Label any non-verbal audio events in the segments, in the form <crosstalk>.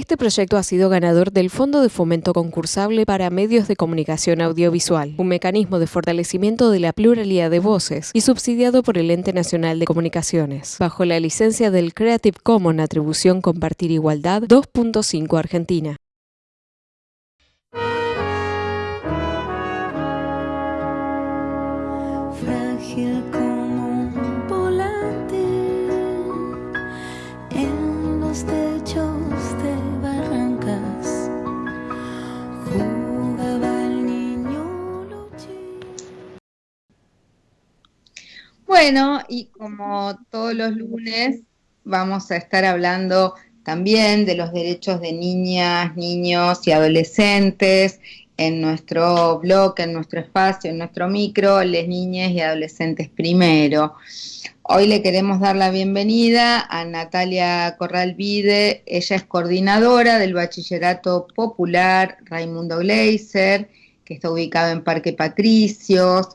Este proyecto ha sido ganador del Fondo de Fomento Concursable para Medios de Comunicación Audiovisual, un mecanismo de fortalecimiento de la pluralidad de voces y subsidiado por el Ente Nacional de Comunicaciones, bajo la licencia del Creative Commons Atribución Compartir Igualdad 2.5 Argentina. Bueno, y como todos los lunes, vamos a estar hablando también de los derechos de niñas, niños y adolescentes en nuestro blog, en nuestro espacio, en nuestro micro, Les Niñas y Adolescentes Primero. Hoy le queremos dar la bienvenida a Natalia Corral Vide, ella es coordinadora del Bachillerato Popular Raimundo Gleiser, que está ubicado en Parque Patricios,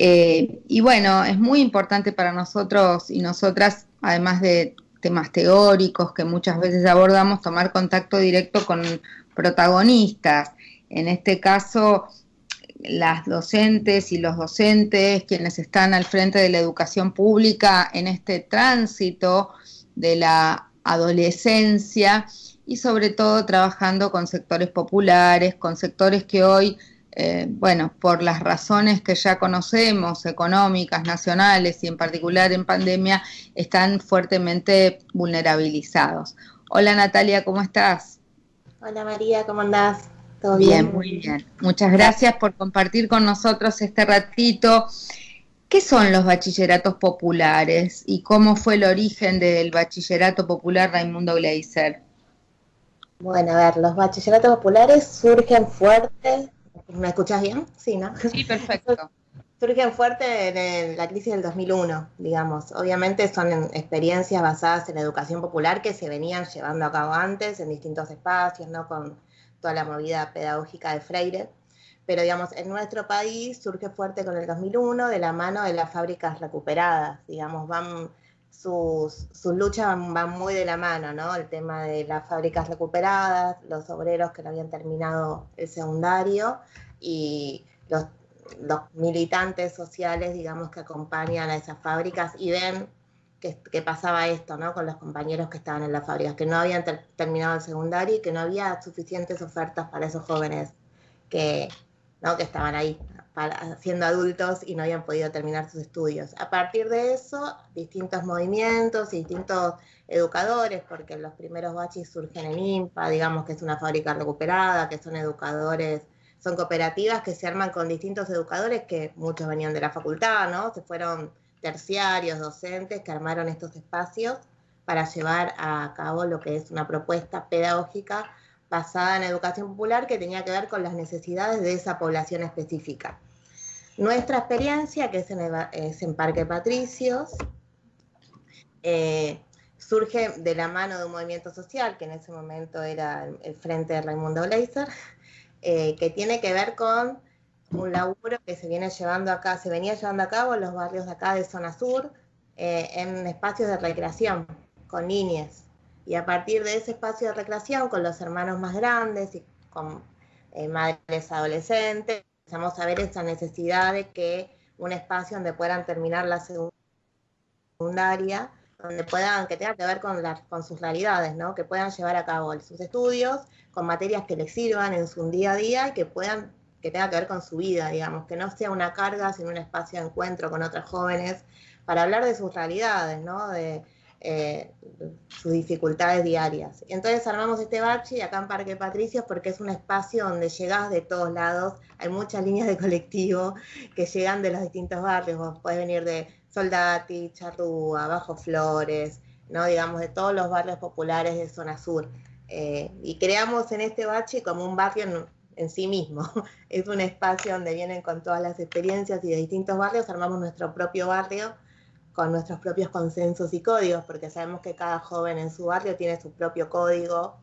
eh, y bueno, es muy importante para nosotros y nosotras, además de temas teóricos que muchas veces abordamos, tomar contacto directo con protagonistas. En este caso, las docentes y los docentes, quienes están al frente de la educación pública en este tránsito de la adolescencia y sobre todo trabajando con sectores populares, con sectores que hoy eh, bueno, por las razones que ya conocemos, económicas, nacionales y en particular en pandemia, están fuertemente vulnerabilizados. Hola Natalia, ¿cómo estás? Hola María, ¿cómo andás? ¿Todo bien? Bien, muy bien. Muchas gracias por compartir con nosotros este ratito. ¿Qué son los bachilleratos populares y cómo fue el origen del bachillerato popular Raimundo Gleiser? Bueno, a ver, los bachilleratos populares surgen fuertes ¿Me escuchas bien? Sí, ¿no? Sí, perfecto. <laughs> Surgen fuerte en la crisis del 2001, digamos. Obviamente son experiencias basadas en la educación popular que se venían llevando a cabo antes en distintos espacios, ¿no? Con toda la movida pedagógica de Freire. Pero, digamos, en nuestro país surge fuerte con el 2001 de la mano de las fábricas recuperadas, digamos, van sus, luchas van, muy de la mano, ¿no? El tema de las fábricas recuperadas, los obreros que no habían terminado el secundario y los, militantes sociales, digamos, que acompañan a esas fábricas y ven que, pasaba esto, ¿no? Con los compañeros que estaban en las fábricas, que no habían terminado el secundario y que no había suficientes ofertas para esos jóvenes que, que estaban ahí siendo adultos y no habían podido terminar sus estudios. A partir de eso, distintos movimientos y distintos educadores, porque los primeros bachis surgen en IMPA, digamos que es una fábrica recuperada, que son educadores, son cooperativas que se arman con distintos educadores, que muchos venían de la facultad, ¿no? Se fueron terciarios, docentes, que armaron estos espacios para llevar a cabo lo que es una propuesta pedagógica basada en educación popular que tenía que ver con las necesidades de esa población específica. Nuestra experiencia, que es en, Parque Patricios, eh, surge de la mano de un movimiento social, que en ese momento era el Frente de Raimundo Gleiser, eh, que tiene que ver con un laburo que se viene llevando acá, se venía llevando a cabo en los barrios de acá de zona sur, eh, en espacios de recreación, con niñas. Y a partir de ese espacio de recreación, con los hermanos más grandes y con madres adolescentes, empezamos a ver esa necesidad de que un espacio donde puedan terminar la secundaria, donde puedan, que tenga que ver con, con sus realidades, ¿no? que puedan llevar a cabo sus estudios con materias que les sirvan en su día a día y que puedan, que tenga que ver con su vida, digamos, que no sea una carga, sino un espacio de encuentro con otros jóvenes para hablar de sus realidades, ¿no? Eh, sus dificultades diarias. Entonces armamos este bache acá en Parque Patricios porque es un espacio donde llegas de todos lados, hay muchas líneas de colectivo que llegan de los distintos barrios, vos podés venir de Soldati, Charrúa, Bajo Flores, ¿no? digamos de todos los barrios populares de zona sur. Eh, y creamos en este bache como un barrio en, en sí mismo. <laughs> Es un espacio donde vienen con todas las experiencias y de distintos barrios, armamos nuestro propio barrio con nuestros propios consensos y códigos, porque sabemos que cada joven en su barrio tiene su propio código,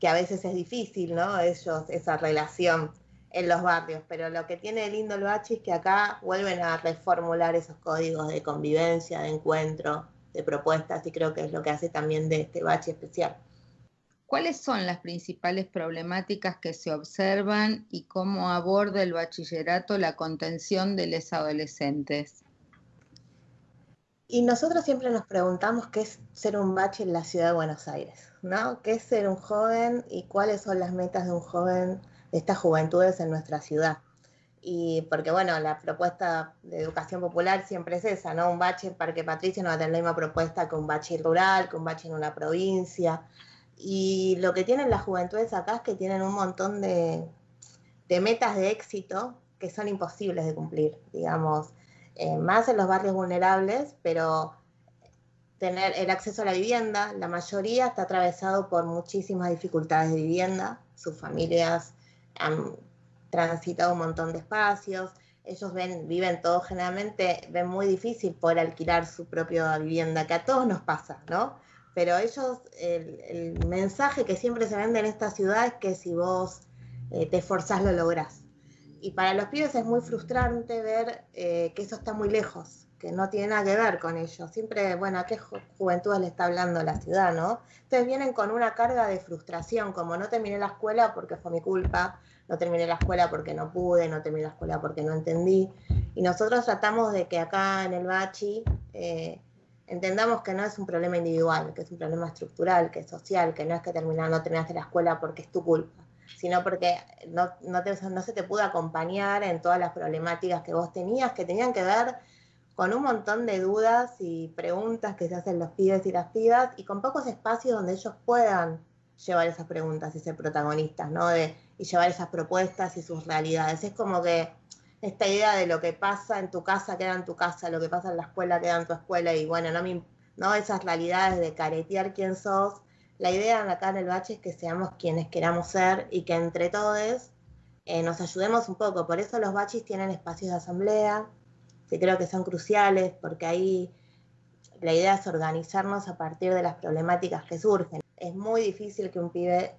que a veces es difícil, ¿no? Ellos, esa relación en los barrios, pero lo que tiene lindo el bachi es que acá vuelven a reformular esos códigos de convivencia, de encuentro, de propuestas, y creo que es lo que hace también de este bachi especial. ¿Cuáles son las principales problemáticas que se observan y cómo aborda el bachillerato la contención de los adolescentes? Y nosotros siempre nos preguntamos qué es ser un bache en la ciudad de Buenos Aires, ¿no? ¿Qué es ser un joven y cuáles son las metas de un joven de estas juventudes en nuestra ciudad? Y porque, bueno, la propuesta de educación popular siempre es esa, ¿no? Un bache en Parque Patricio no va a tener la misma propuesta que un bache rural, que un bache en una provincia. Y lo que tienen las juventudes acá es que tienen un montón de, de metas de éxito que son imposibles de cumplir, digamos, eh, más en los barrios vulnerables, pero tener el acceso a la vivienda, la mayoría está atravesado por muchísimas dificultades de vivienda, sus familias han transitado un montón de espacios, ellos ven, viven todo generalmente, ven muy difícil poder alquilar su propia vivienda, que a todos nos pasa, ¿no? Pero ellos, el, mensaje que siempre se vende en esta ciudad es que si vos eh, te esforzás lo lográs. Y para los pibes es muy frustrante ver eh, que eso está muy lejos, que no tiene nada que ver con ellos. Siempre, bueno, ¿a qué juventud le está hablando la ciudad, no? Entonces vienen con una carga de frustración, como no terminé la escuela porque fue mi culpa, no terminé la escuela porque no pude, no terminé la escuela porque no entendí. Y nosotros tratamos de que acá en el Bachi eh, entendamos que no es un problema individual, que es un problema estructural, que es social, que no es que terminar, no terminaste la escuela porque es tu culpa sino porque no, no, se te pudo acompañar en todas las problemáticas que vos tenías, que tenían que ver con un montón de dudas y preguntas que se hacen los pibes y las pibas, y con pocos espacios donde ellos puedan llevar esas preguntas y ser protagonistas, ¿no? De, y llevar esas propuestas y sus realidades. Es como que esta idea de lo que pasa en tu casa queda en tu casa, lo que pasa en la escuela queda en tu escuela, y bueno, no, no esas realidades de caretear quién sos la idea acá en el bache es que seamos quienes queramos ser y que entre todos eh, nos ayudemos un poco. Por eso los baches tienen espacios de asamblea, que creo que son cruciales, porque ahí la idea es organizarnos a partir de las problemáticas que surgen. Es muy difícil que un pibe,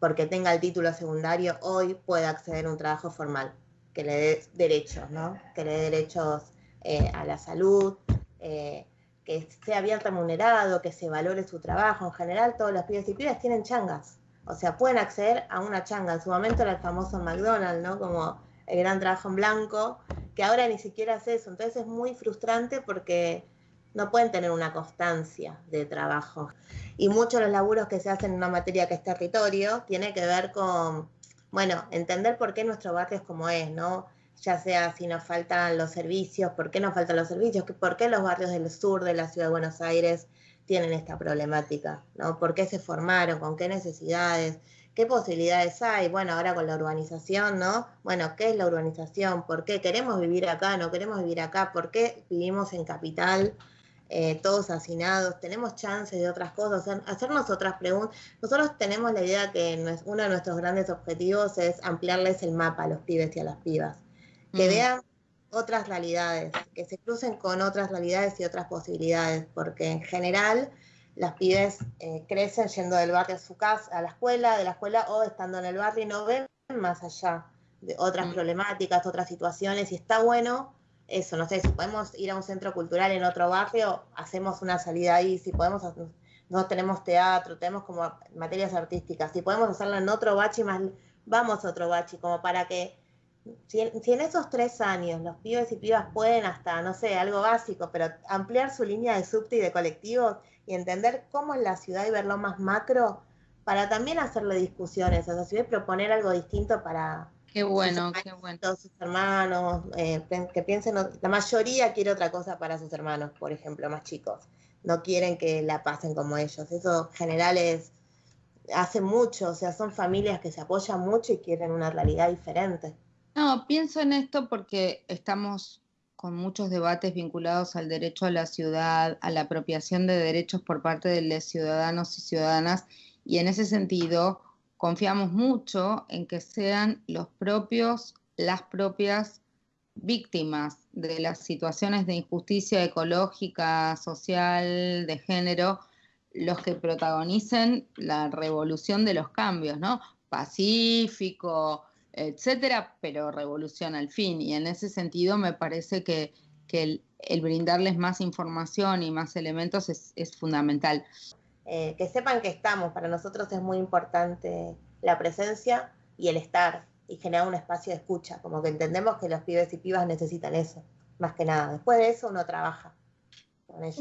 porque tenga el título secundario, hoy pueda acceder a un trabajo formal, que le dé derechos, ¿no? Que le dé derechos eh, a la salud, eh, que sea bien remunerado, que se valore su trabajo. En general, todos los pibes y pibas tienen changas. O sea, pueden acceder a una changa. En su momento era el famoso McDonald's, ¿no? Como el gran trabajo en blanco, que ahora ni siquiera hace eso. Entonces es muy frustrante porque no pueden tener una constancia de trabajo. Y muchos de los laburos que se hacen en una materia que es territorio tiene que ver con, bueno, entender por qué nuestro barrio es como es, ¿no? Ya sea si nos faltan los servicios, por qué nos faltan los servicios, por qué los barrios del sur de la ciudad de Buenos Aires tienen esta problemática, ¿no? ¿Por qué se formaron? ¿Con qué necesidades? ¿Qué posibilidades hay? Bueno, ahora con la urbanización, ¿no? Bueno, ¿qué es la urbanización? ¿Por qué queremos vivir acá? ¿No queremos vivir acá? ¿Por qué vivimos en capital? Eh, todos hacinados, tenemos chances de otras cosas, hacernos otras preguntas. Nosotros tenemos la idea que uno de nuestros grandes objetivos es ampliarles el mapa a los pibes y a las pibas que vean otras realidades, que se crucen con otras realidades y otras posibilidades, porque en general las pibes eh, crecen yendo del barrio a su casa, a la escuela, de la escuela o estando en el barrio y no ven más allá de otras mm. problemáticas, otras situaciones, y está bueno eso, no sé, si podemos ir a un centro cultural en otro barrio, hacemos una salida ahí, si podemos, no tenemos teatro, tenemos como materias artísticas, si podemos hacerlo en otro bachi más, vamos a otro bachi, como para que si en, esos tres años los pibes y pibas pueden hasta, no sé, algo básico, pero ampliar su línea de subte y de colectivos y entender cómo es la ciudad y verlo más macro, para también hacerle discusiones, o sea, si voy a proponer algo distinto para... Qué bueno, qué bueno. Todos sus hermanos, eh, que piensen, la mayoría quiere otra cosa para sus hermanos, por ejemplo, más chicos. No quieren que la pasen como ellos. Eso en general es, hace mucho, o sea, son familias que se apoyan mucho y quieren una realidad diferente. No, pienso en esto porque estamos con muchos debates vinculados al derecho a la ciudad, a la apropiación de derechos por parte de ciudadanos y ciudadanas, y en ese sentido confiamos mucho en que sean los propios, las propias víctimas de las situaciones de injusticia ecológica, social, de género, los que protagonicen la revolución de los cambios, ¿no? Pacífico, etcétera, pero revolución al fin. Y en ese sentido me parece que, el, brindarles más información y más elementos es, fundamental. eh, que sepan que estamos. Para nosotros es muy importante la presencia y el estar y generar un espacio de escucha, como que entendemos que los pibes y pibas necesitan eso, más que nada. Después de eso uno trabaja.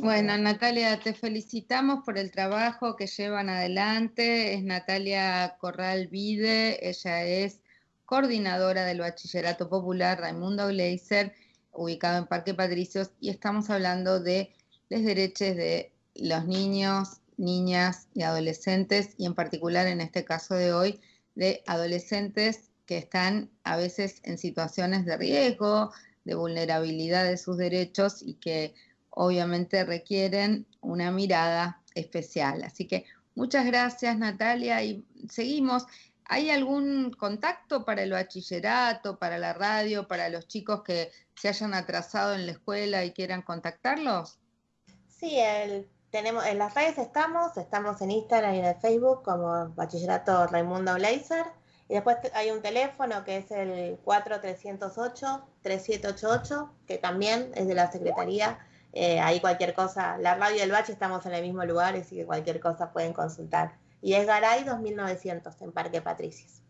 Bueno, Natalia, te felicitamos por el trabajo que llevan adelante. Es Natalia Corral Vide, ella es coordinadora del Bachillerato Popular Raimundo Gleiser, ubicado en Parque Patricios, y estamos hablando de los derechos de los niños, niñas y adolescentes, y en particular en este caso de hoy, de adolescentes que están a veces en situaciones de riesgo, de vulnerabilidad de sus derechos y que obviamente requieren una mirada especial. Así que muchas gracias Natalia y seguimos. ¿Hay algún contacto para el bachillerato, para la radio, para los chicos que se hayan atrasado en la escuela y quieran contactarlos? Sí, tenemos, en las redes estamos, estamos en Instagram y en Facebook como Bachillerato Raimundo Blazer. Y después hay un teléfono que es el 4308-3788, que también es de la Secretaría eh, ahí cualquier cosa, la radio del Bache estamos en el mismo lugar, así que cualquier cosa pueden consultar. Y es Garay 2900 en Parque Patricios.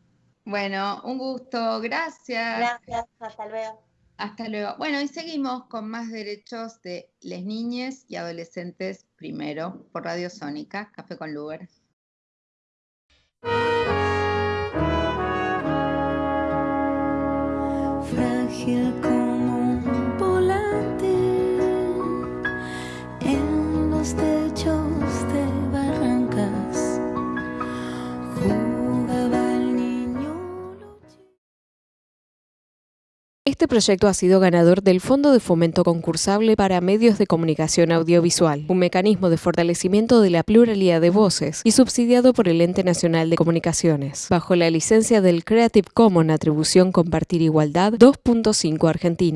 Bueno, un gusto, gracias. Gracias, hasta luego. Hasta luego. Bueno, y seguimos con más derechos de les niñas y adolescentes primero por Radio Sónica, Café con Lugar. Frágil Este proyecto ha sido ganador del Fondo de Fomento Concursable para Medios de Comunicación Audiovisual, un mecanismo de fortalecimiento de la pluralidad de voces y subsidiado por el Ente Nacional de Comunicaciones, bajo la licencia del Creative Commons Atribución Compartir Igualdad 2.5 Argentina.